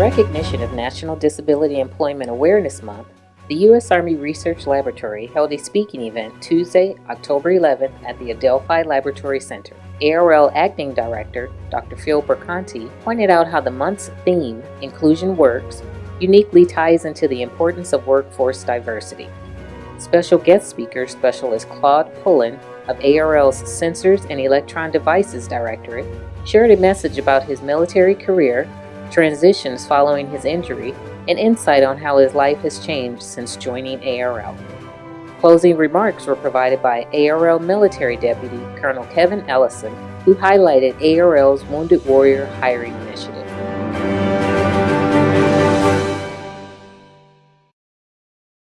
recognition of National Disability Employment Awareness Month, the U.S. Army Research Laboratory held a speaking event Tuesday, October 11th at the Adelphi Laboratory Center. ARL Acting Director, Dr. Phil Perconti, pointed out how the month's theme, Inclusion Works, uniquely ties into the importance of workforce diversity. Special guest speaker, Specialist Claude Pullen of ARL's Sensors and Electron Devices Directorate, shared a message about his military career, transitions following his injury, and insight on how his life has changed since joining ARL. Closing remarks were provided by ARL Military Deputy Colonel Kevin Ellison, who highlighted ARL's Wounded Warrior Hiring Initiative.